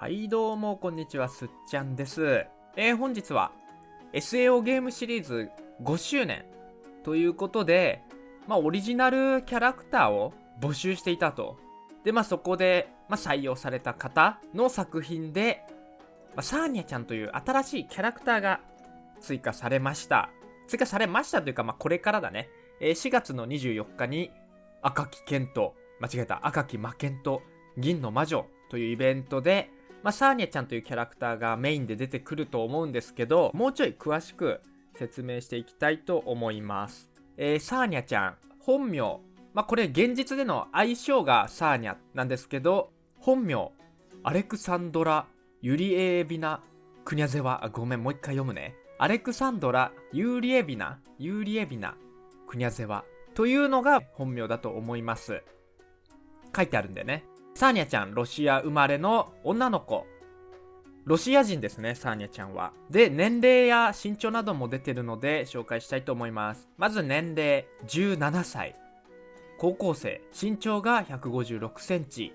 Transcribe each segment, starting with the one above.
はいどうもこんにちはすっちゃんです。えー、本日は SAO ゲームシリーズ5周年ということでまあオリジナルキャラクターを募集していたと。でまあそこで、まあ、採用された方の作品で、まあ、サーニャちゃんという新しいキャラクターが追加されました。追加されましたというかまあこれからだね、えー、4月の24日に赤木健と間違えた赤木魔剣と銀の魔女というイベントで、まあ、サーニャちゃんというキャラクターがメインで出てくると思うんですけど、もうちょい詳しく説明していきたいと思います。えー、サーニャちゃん、本名、まあ、これ現実での愛称がサーニャなんですけど、本名、アレクサンドラ・ユリエービナ・クニャゼワ、ごめん、もう一回読むね。アレクサンドラ・ユリエビナ、ユリエビナ・クニャゼワというのが本名だと思います。書いてあるんでね。サーニャちゃん、ロシア生まれの女の子。ロシア人ですね、サーニャちゃんは。で、年齢や身長なども出てるので紹介したいと思います。まず年齢、17歳。高校生、身長が156センチ。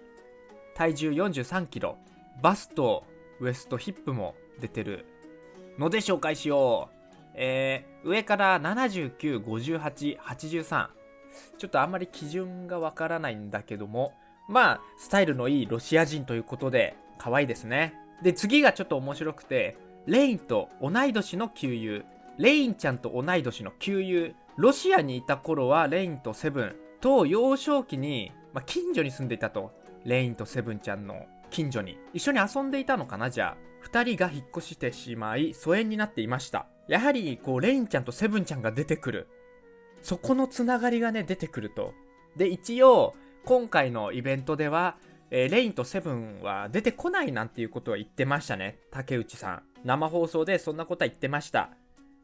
体重43キロ。バスト、ウエスト、ヒップも出てるので紹介しよう。えー、上から79、58、83。ちょっとあんまり基準がわからないんだけども、まあ、スタイルのいいロシア人ということで、可愛いですね。で、次がちょっと面白くて、レインと同い年の旧友。レインちゃんと同い年の旧友。ロシアにいた頃はレインとセブンと幼少期に、まあ、近所に住んでいたと。レインとセブンちゃんの近所に。一緒に遊んでいたのかなじゃあ。二人が引っ越してしまい、疎遠になっていました。やはり、こう、レインちゃんとセブンちゃんが出てくる。そこのつながりがね、出てくると。で、一応、今回のイベントでは、えー、レインとセブンは出てこないなんていうことは言ってましたね。竹内さん。生放送でそんなことは言ってました。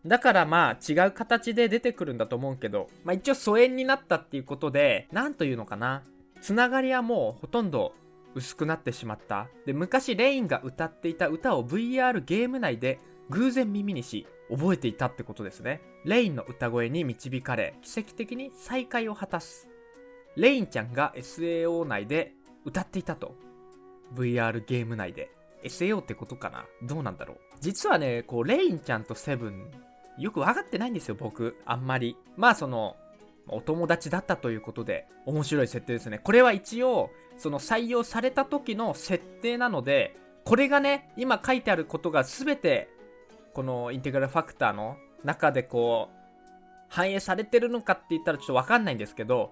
だからまあ違う形で出てくるんだと思うけど、まあ一応疎遠になったっていうことで、なんというのかな。つながりはもうほとんど薄くなってしまった。で、昔レインが歌っていた歌を VR ゲーム内で偶然耳にし、覚えていたってことですね。レインの歌声に導かれ、奇跡的に再会を果たす。レインちゃんが SAO 内で歌っていたと。VR ゲーム内で。SAO ってことかな？どうなんだろう？実はね、こう、レインちゃんとセブン、よく分かってないんですよ、僕。あんまり。まあ、その、お友達だったということで、面白い設定ですね。これは一応、その採用された時の設定なので、これがね、今書いてあることが全て、このインテグラルファクターの中でこう、反映されてるのかって言ったらちょっとわかんないんですけど、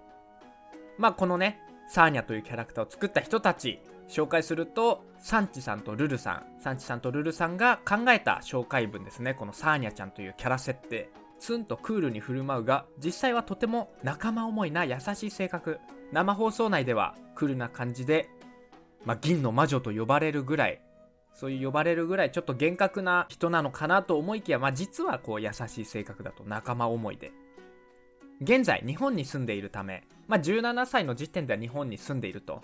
まあこのね、サーニャというキャラクターを作った人たち、紹介すると、サンチさんとルルさん、サンチさんとルルさんが考えた紹介文ですね。このサーニャちゃんというキャラ設定。ツンとクールに振る舞うが、実際はとても仲間思いな優しい性格。生放送内ではクールな感じで、まあ、銀の魔女と呼ばれるぐらい、そういう呼ばれるぐらいちょっと厳格な人なのかなと思いきや、まあ、実はこう優しい性格だと仲間思いで。現在日本に住んでいるため、まあ、17歳の時点では日本に住んでいると。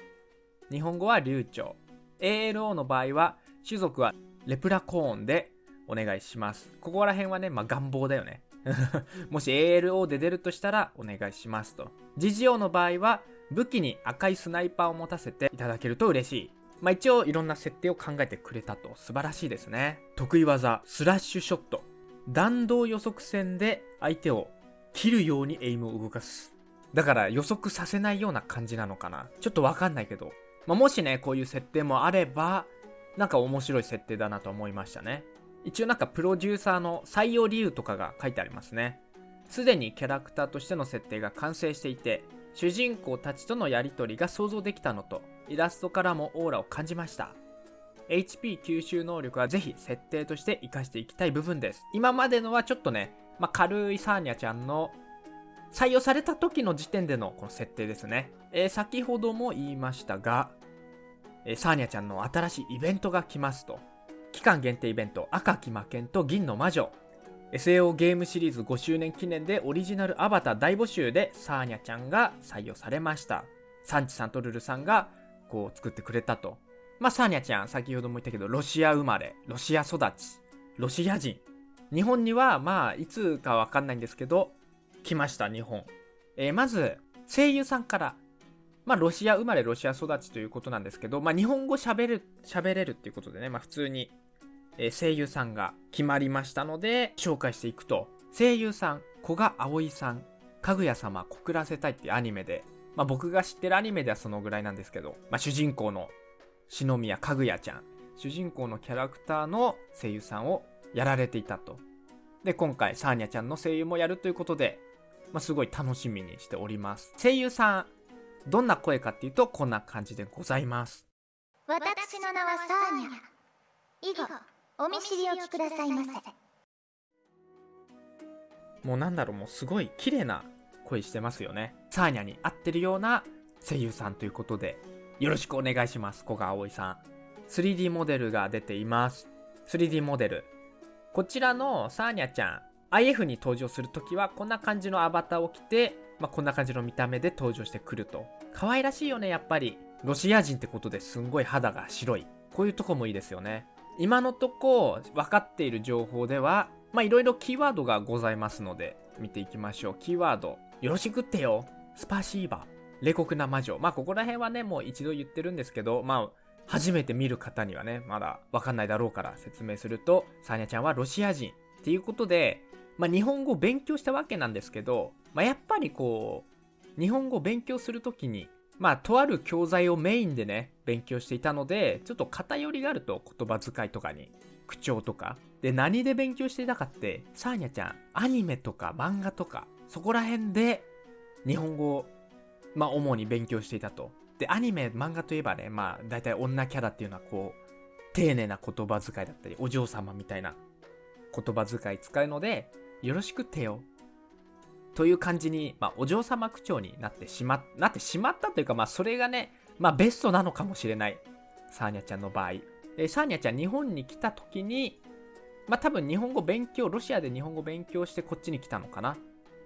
日本語は流暢。ALO の場合は、種族はレプラコーンでお願いします。ここら辺はね、まあ、願望だよね。もし ALO で出るとしたらお願いしますと。GGO の場合は、武器に赤いスナイパーを持たせていただけると嬉しい。まあ一応いろんな設定を考えてくれたと素晴らしいですね。得意技、スラッシュショット。弾道予測戦で相手を切るようにエイムを動かす。だから予測させないような感じなのかな。ちょっとわかんないけど。まあ、もしね、こういう設定もあれば、なんか面白い設定だなと思いましたね。一応なんかプロデューサーの採用理由とかが書いてありますね。すでにキャラクターとしての設定が完成していて、主人公たちとのやりとりが想像できたのと、イラストからもオーラを感じました。HP 吸収能力はぜひ設定として活かしていきたい部分です。今までのはちょっとね、まあ、軽いサーニャちゃんの採用された時の時点でのこの設定ですね。えー、先ほども言いましたが、えー、サーニャちゃんの新しいイベントが来ますと。期間限定イベント、赤き魔剣と銀の魔女。SAO ゲームシリーズ5周年記念でオリジナルアバター大募集でサーニャちゃんが採用されました。サンチさんとルルさんがこう作ってくれたと。まあ、サーニャちゃん、先ほども言ったけど、ロシア生まれ、ロシア育ち、ロシア人。日本には、まあ、いつかわかんないんですけど、来ました、日本。えー、まず、声優さんからまあ、ロシア生まれロシア育ちということなんですけど、まあ、日本語喋る、喋れるっていうことでね、まあ、普通に、え、声優さんが決まりましたので、紹介していくと、声優さん、古賀葵さん、かぐや様告らせたいっていうアニメで、まあ、僕が知ってるアニメではそのぐらいなんですけど、まあ、主人公の篠宮かぐやちゃん、主人公のキャラクターの声優さんをやられていたと。で、今回、サーニャちゃんの声優もやるということで、まあ、すごい楽しみにしております。声優さん、どんな声かっていうと、こんな感じでございます。私の名はサーニャ。以後、お見知りおきくださいませ。もうなんだろう、もうすごい綺麗な声してますよね。サーニャに合ってるような声優さんということで、よろしくお願いします。古賀葵さん。3D モデルが出ています。3D モデル。こちらのサーニャちゃん、IF に登場するときはこんな感じのアバターを着て、まあ、こんな感じの見た目で登場してくると。可愛らしいよね、やっぱり。ロシア人ってことですんごい肌が白い。こういうとこもいいですよね。今のとこ分かっている情報では、まあいろいろキーワードがございますので、見ていきましょう。キーワード。よろしくってよ。スパシーバ。冷酷な魔女。まあここら辺はね、もう一度言ってるんですけど、まあ初めて見る方にはね、まだわかんないだろうから説明すると、サーニャちゃんはロシア人っていうことで、まあ、日本語を勉強したわけなんですけど、まあ、やっぱりこう、日本語を勉強するときに、まあ、とある教材をメインでね、勉強していたので、ちょっと偏りがあると言葉遣いとかに、口調とか。で、何で勉強していたかって、サーニャちゃん、アニメとか漫画とか、そこら辺で日本語を、まあ、主に勉強していたと。で、アニメ、漫画といえばね、まあ、大体女キャラっていうのはこう、丁寧な言葉遣いだったり、お嬢様みたいな言葉遣い使うので、よろしくてよ。という感じに、まあ、お嬢様口調になってしま、なってしまったというか、まあ、それがね、まあ、ベストなのかもしれない。サーニャちゃんの場合。えサーニャちゃん日本に来た時に、まあ、多分日本語勉強、ロシアで日本語勉強してこっちに来たのかな。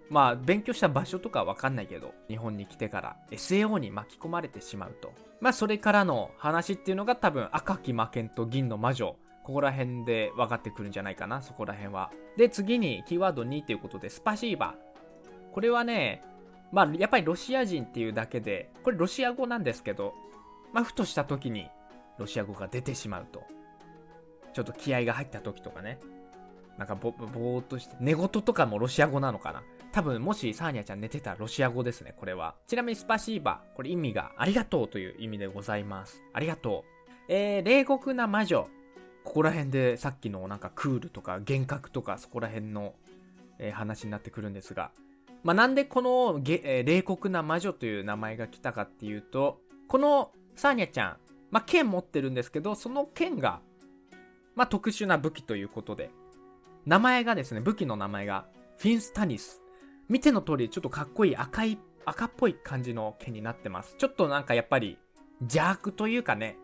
まあ、勉強した場所とかわかんないけど、日本に来てから SAO に巻き込まれてしまうと。まあ、それからの話っていうのが多分、赤き魔剣と銀の魔女。ここら辺で分かってくるんじゃないかな、そこら辺は。で、次にキーワード2ということで、スパシーバ。これはね、まあ、やっぱりロシア人っていうだけで、これロシア語なんですけど、まあ、ふとした時にロシア語が出てしまうと。ちょっと気合が入った時とかね。なんかぼ、ぼーっとして、寝言とかもロシア語なのかな多分もしサーニャちゃん寝てたらロシア語ですね、これは。ちなみにスパシーバ、これ意味がありがとうという意味でございます。ありがとう。えー、冷酷な魔女。ここら辺でさっきのなんかクールとか幻覚とかそこら辺の、えー、話になってくるんですが。まあ、なんでこのげ、えー、冷酷な魔女という名前が来たかっていうと、このサーニャちゃん、まあ、剣持ってるんですけど、その剣が、まあ、特殊な武器ということで、名前がですね、武器の名前が、フィンスタニス見ての通り、ちょっとかっこいい赤い、赤っぽい感じの剣になってます。ちょっとなんかやっぱり邪悪というかね、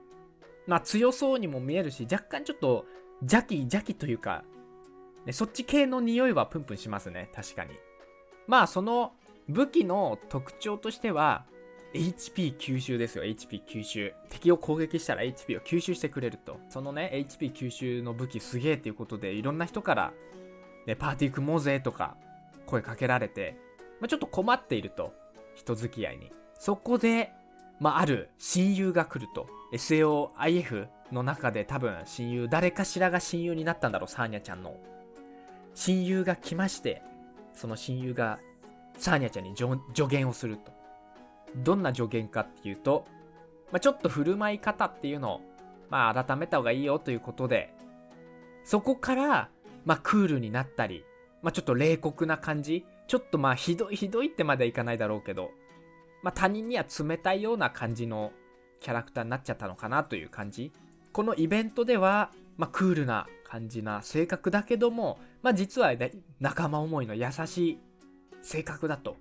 まあ強そうにも見えるし、若干ちょっと邪気邪気というか、ね、そっち系の匂いはプンプンしますね、確かに。まあその武器の特徴としては、HP 吸収ですよ、HP 吸収。敵を攻撃したら HP を吸収してくれると。そのね、HP 吸収の武器すげえっていうことで、いろんな人から、ね、パーティー組もうぜとか、声かけられて、まあ、ちょっと困っていると。人付き合いに。そこで、まあ、ある親友が来ると。SAOIF の中で多分親友、誰かしらが親友になったんだろう、サーニャちゃんの。親友が来まして、その親友がサーニャちゃんに助言をすると。どんな助言かっていうと、まあ、ちょっと振る舞い方っていうのを、まあ、改めた方がいいよということで、そこから、まあ、クールになったり、まあ、ちょっと冷酷な感じ。ちょっとまあひどいひどいってまではいかないだろうけど、まあ、他人には冷たいような感じのキャラクターになっちゃったのかなという感じ。このイベントでは、まあ、クールな感じな性格だけども、まあ、実は、ね、仲間思いの優しい性格だと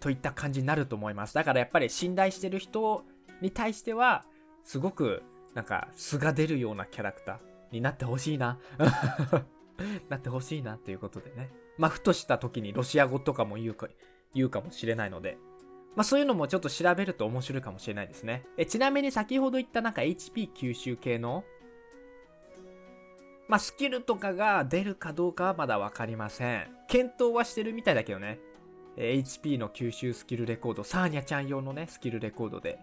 といった感じになると思います。だからやっぱり信頼してる人に対してはすごくなんか素が出るようなキャラクターになってほしいな。なってほしいなっていうことでね。まあ、ふとした時にロシア語とかも言うか、言うかもしれないので、まあそういうのもちょっと調べると面白いかもしれないですね。えちなみに先ほど言ったなんか HP 吸収系の、まあスキルとかが出るかどうかはまだわかりません。検討はしてるみたいだけどね。え HP の吸収スキルレコード、サーニャちゃん用のね、スキルレコードで。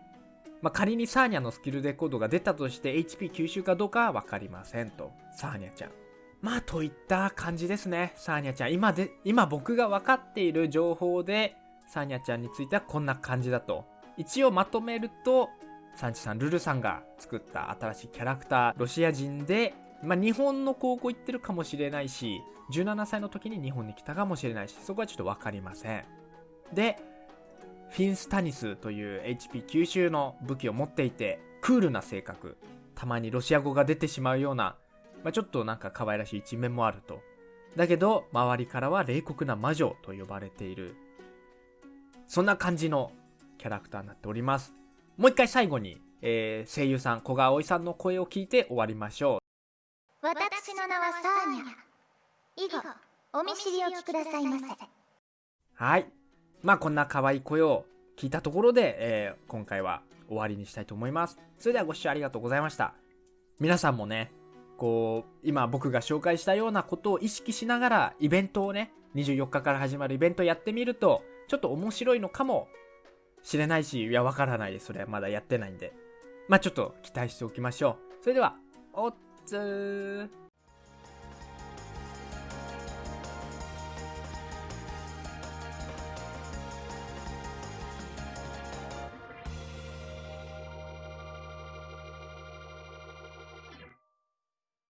まあ、仮にサーニャのスキルレコードが出たとして HP 吸収かどうかは分かりませんと。サーニャちゃん。まあ、といった感じですね。サーニャちゃん。今で、今僕が分かっている情報で、サーニャちゃんについてはこんな感じだと。一応まとめると、サンチさん、ルルさんが作った新しいキャラクター、ロシア人で、まあ、日本の高校行ってるかもしれないし、17歳の時に日本に来たかもしれないし、そこはちょっと分かりません。で、フィンスタニスという HP 吸収の武器を持っていて、クールな性格。たまにロシア語が出てしまうような、まあ、ちょっとなんか可愛らしい一面もあると。だけど、周りからは冷酷な魔女と呼ばれている。そんな感じのキャラクターになっております。もう一回最後に、えー声優さん、古賀葵さんの声を聞いて終わりましょう。私の名はサーニャ以後お見知りおきくださいませはい。まあこんな可愛い声を聞いたところで、えー今回は終わりにしたいと思います。それではご視聴ありがとうございました。皆さんもね、こう、今僕が紹介したようなことを意識しながらイベントをね、24日から始まるイベントやってみると、ちょっと面白いのかもしれないし、いや、わからないです。それはまだやってないんで。まあちょっと期待しておきましょう。それでは、おっつー。